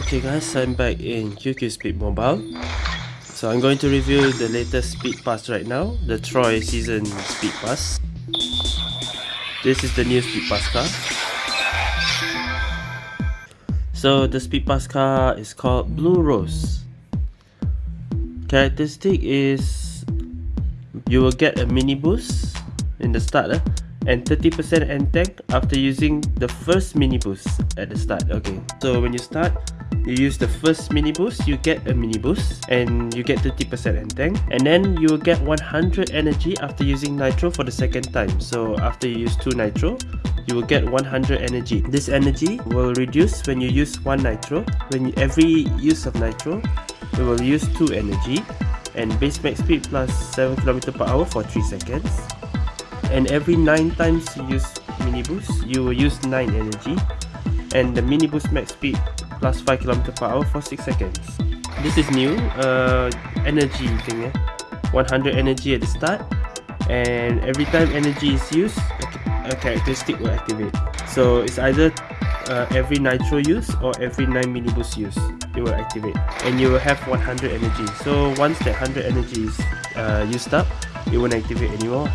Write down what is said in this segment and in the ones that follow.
okay guys, I'm back in QQ Speed Mobile. So I'm going to review the latest Speed Pass right now, the Troy Season Speed Pass. This is the new Speed Pass car. So the Speed Pass car is called Blue Rose. Characteristic is you will get a mini boost in the start eh? and 30% end tank after using the first mini boost at the start okay so when you start you use the first mini boost you get a mini boost and you get 30% end tank. And then you will get 100 energy after using nitro for the second time. So after you use 2 nitro you will get 100 energy. This energy will reduce when you use 1 nitro. When you, every use of nitro it will use 2 energy and base max speed plus 7 km per hour for 3 seconds. And every 9 times you use mini boost you will use 9 energy. And the mini boost max speed plus 5 km per hour for 6 seconds. This is new uh, energy thing eh? 100 energy at the start and every time energy is used a, characteristic will activate. So it's either uh, every nitro use or every 9 mini boost use it will activate. And you will have 100 energy. So once that 100 energy is uh, used up it won't activate anymore.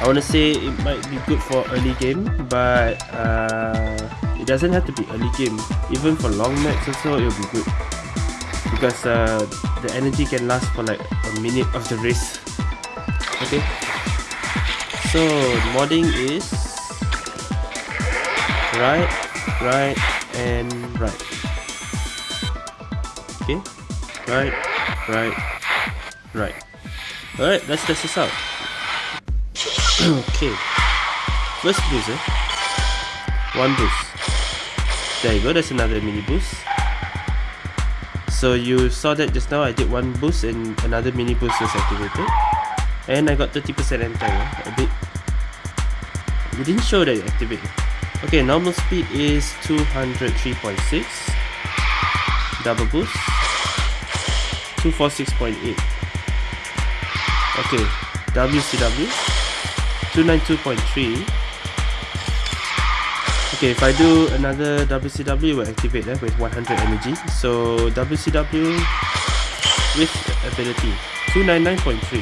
I want to say it might be good for early game but uh, it doesn't have to be early game. Even for long match also it will be good. Because uh, the energy can last for like a minute of the race. Okay. So modding is right right and right. Okay. Right right right. Alright let's test this out. Okay. First boost eh? One boost there you go that's another mini boost. So you saw that just now I did one boost and another mini boost was activated. And I got 30% end time eh? a bit. It didn't show that it activated okay normal speed is 203.6 double boost. 246.8 okay WCW 292.3 Okay, if I do another WCW, will activate eh, with 100 energy. So WCW with ability 299.3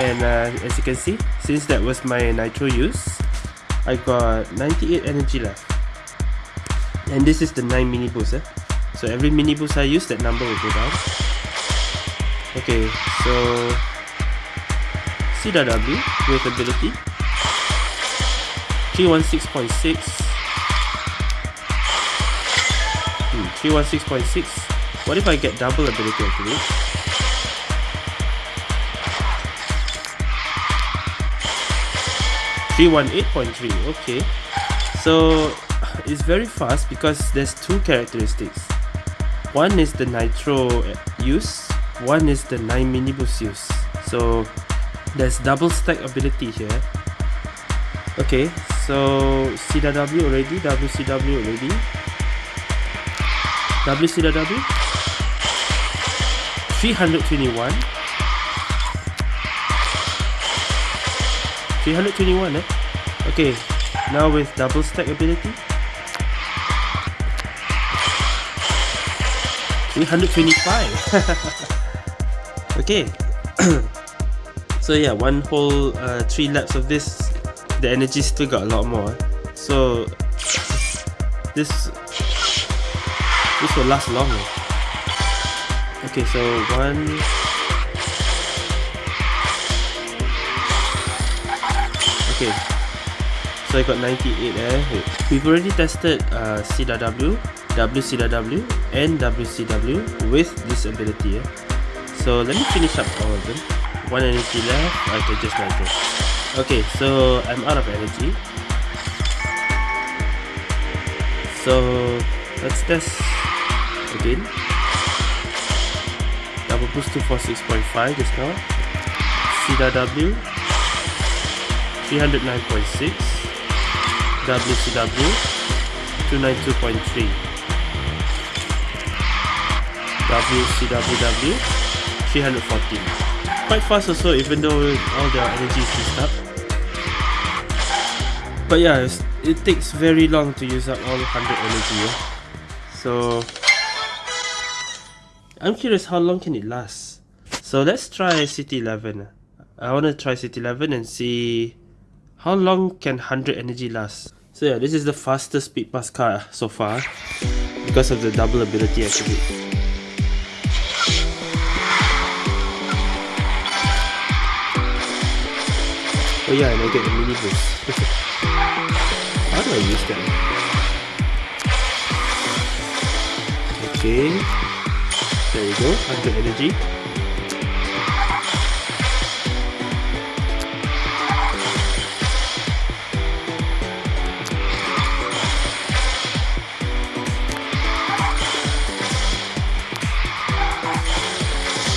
and uh, as you can see, since that was my nitro use, I got 98 energy left. And this is the 9 mini boost. Eh? So every mini boost I use, that number will go down. Okay, so CW with ability 316.6 316.6 what if I get double ability activate 318.3 okay. So it's very fast because there's two characteristics. One is the nitro use one is the 9 mini boost use. So there's double stack ability here. Okay so CW already WCW already WCW 321 321 eh? Okay now with double stack ability. 325 okay. So yeah one whole uh, three laps of this the energy still got a lot more. So this this will last longer. Okay so one. Okay. So I got 98 eh we've already tested uh, CW WCW and WCW with this ability eh? so let me finish up all of them. One energy left. I can just nitro okay so I'm out of energy. So let's test again. Double boost 246.5 just now. CW 309.6 WCW 292.3 WCWW 314 quite fast also even though all their energy is used up. But yeah it takes very long to use up all 100 energy eh? So I'm curious how long can it last. So let's try City 11. I want to try City 11 and see how long can 100 energy last. So yeah, this is the fastest speed pass car so far because of the double ability activate. Oh yeah, and I get the mini boost. How do I use that? Okay. There we go, 100 energy.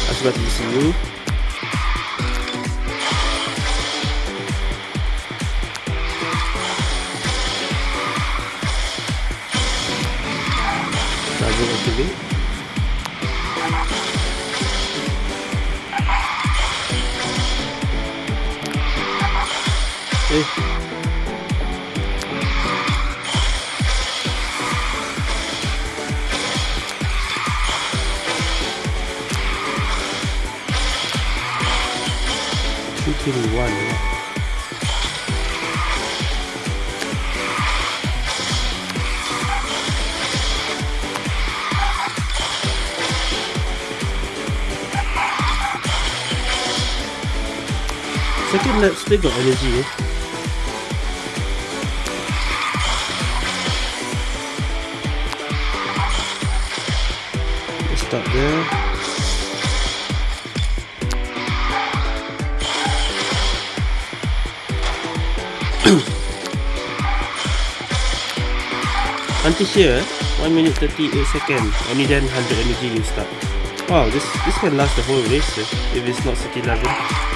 That's what ECU. Double activate. Eh. Two twenty one. Second lap still got energy eh? Stop there. Until here, 1 minute 38 seconds, only then 100 energy you start. Wow, this this can last the whole race eh, if it's not city 11.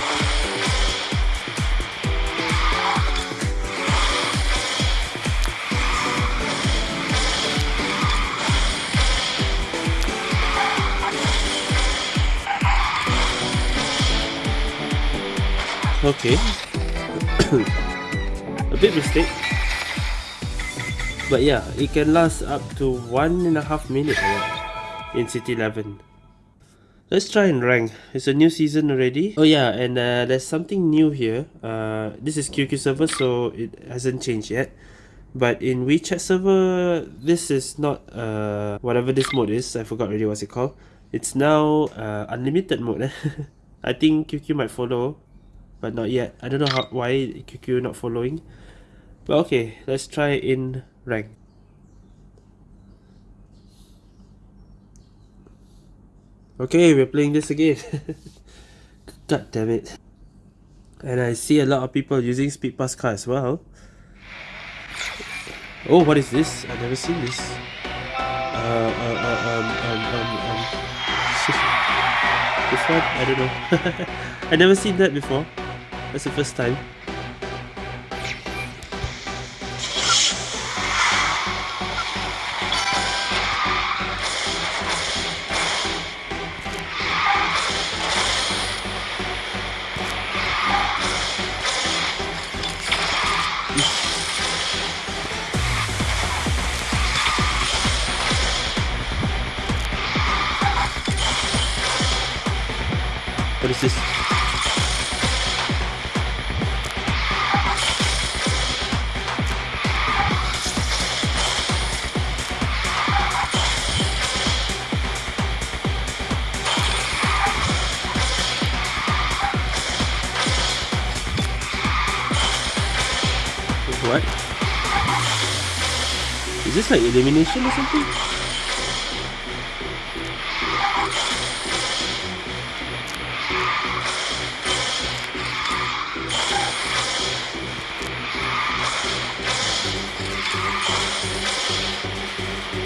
Okay. a bit mistake. But yeah, it can last up to one and a half minute in City 11. Let's try and rank. It's a new season already. Oh yeah, and uh, there's something new here. Uh, this is QQ server, so it hasn't changed yet. But in WeChat server, this is not uh, whatever this mode is. I forgot already what's it called. It's now uh, unlimited mode. I think QQ might follow but not yet. I don't know how why QQ not following. But okay, let's try in rank. Okay, we're playing this again. God damn it. And I see a lot of people using speed pass car as well. Oh, what is this? I've never seen this. Uh, uh, uh, um, um, um, um. This one? I don't know. I never seen that before. That's the first time. What? Is this like elimination or something?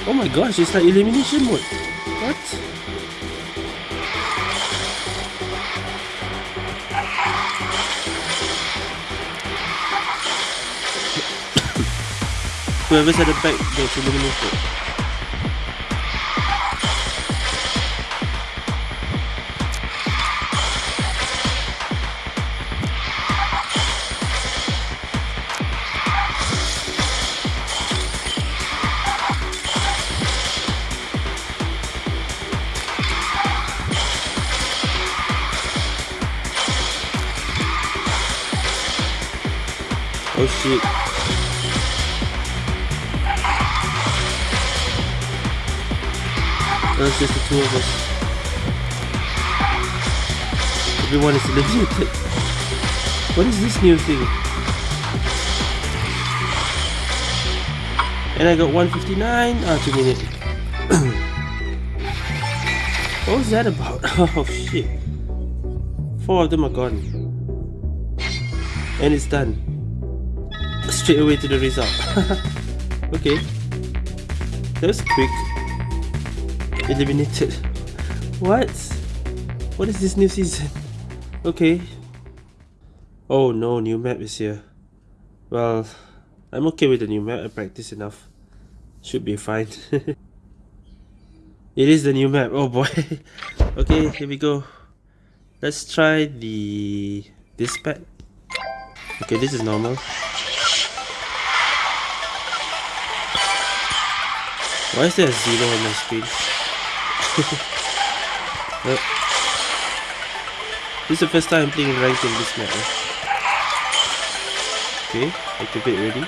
Oh my gosh, it's like elimination mode. Whoever's at the back gets eliminated. Oh That's just the two of us. Everyone is eliminated. What is this new thing? And I got 159. Ah, two minutes. what was that about? Oh shit. Four of them are gone. And it's done. Straight away to the result. okay. That was quick. Eliminated. What? What is this new season? Okay. Oh no, new map is here. Well, I'm okay with the new map. I practice enough. Should be fine. it is the new map. Oh boy. okay, here we go. Let's try the this pet. Okay, this is normal. Why is there a zero on my screen? This is the first time I'm playing ranked in this map. Eh? Okay, activate ready.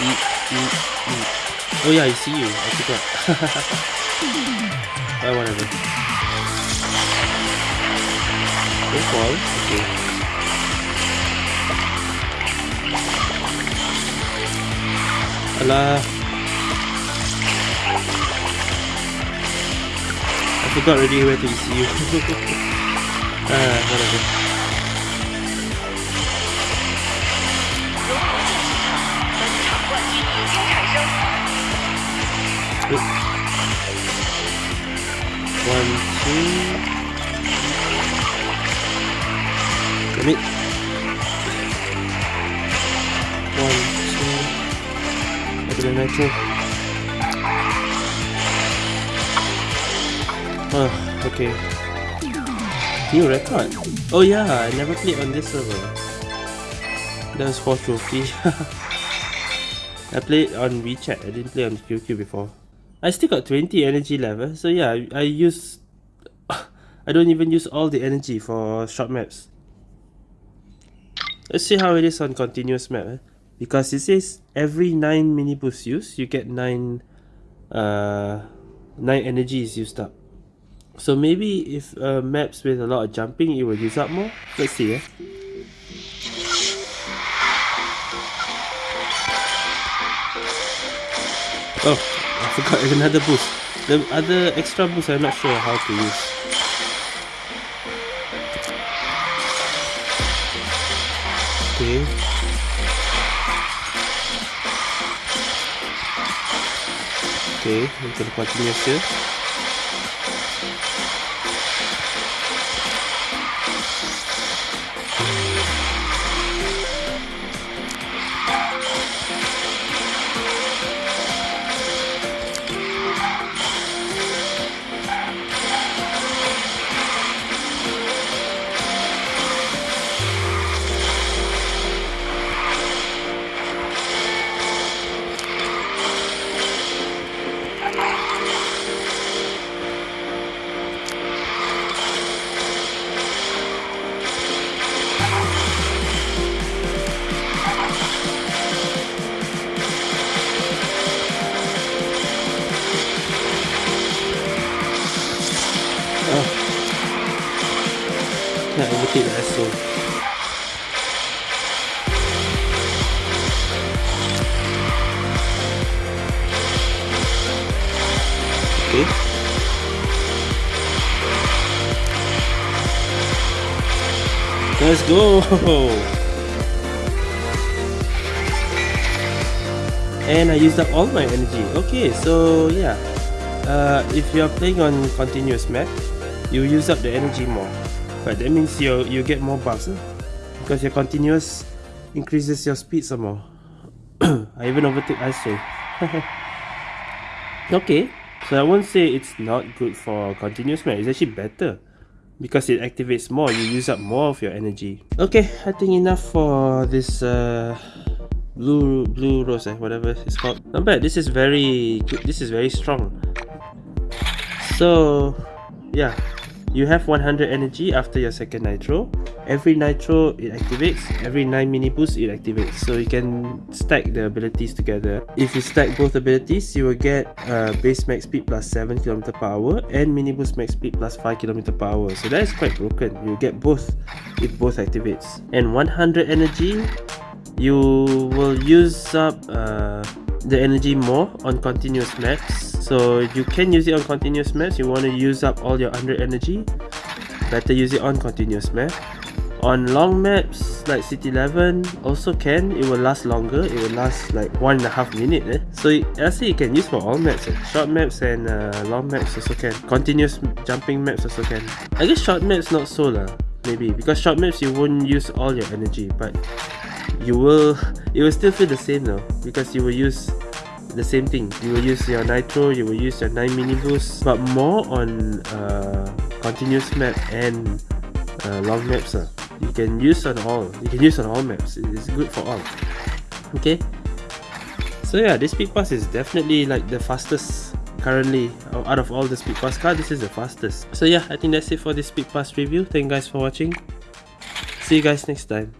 Eat, eat, eat. Oh yeah, I see you. I forgot. oh, whatever. Don't fall. Okay. Alah. I forgot already where to see you. ah, whatever. One, two. Let me. One, two. Look at the nitro. Oh, okay. New record. Oh yeah, I never played on this server. That was 4 trophy. I played on WeChat, I didn't play on QQ before. I still got 20 energy level, so yeah, I, I use... I don't even use all the energy for short maps. Let's see how it is on continuous map. Eh? Because it says every 9 mini boosts used, you get 9, uh, 9 energy is used up. So maybe if uh, maps with a lot of jumping, it will use up more. Let's see. Eh? Oh, I forgot another boost. The other extra boost I'm not sure how to use. Okay. Okay, I'm Okay. Let's go! And I used up all my energy. Okay, so yeah. Uh, if you're playing on continuous map, you use up the energy more. But that means you you get more buffs eh? because your continuous increases your speed some more. I even overtake ISO. okay, so I won't say it's not good for continuous man. It's actually better because it activates more. You use up more of your energy. Okay, I think enough for this. Uh, blue blue rose eh, whatever it's called not bad this is very good this is very strong so yeah you have 100 energy after your second nitro. Every nitro it activates. Every 9 mini boosts it activates. So you can stack the abilities together. If you stack both abilities you will get uh, base max speed plus 7 km per hour and mini boost max speed plus 5 km per hour. So that is quite broken. You get both if both activates. And 100 energy you will use up uh, the energy more on continuous maps so you can use it on continuous maps you want to use up all your under energy better use it on continuous map on long maps like city 11 also can. It will last longer. It will last like one and a half minute eh? so say you can use for all maps eh? short maps and uh, long maps also can. Continuous jumping maps also can. I guess short maps not so lah maybe. Because short maps you won't use all your energy but you will it will still feel the same though because you will use the same thing. You will use your nitro you will use your 9 mini boost but more on uh, continuous map and uh, long maps uh. you can use on all you can use on all maps. It's good for all. Okay? So yeah this speed pass is definitely like the fastest currently out of all the speed pass cards this is the fastest. So yeah i think that's it for this speed pass review. Thank you guys for watching. See you guys next time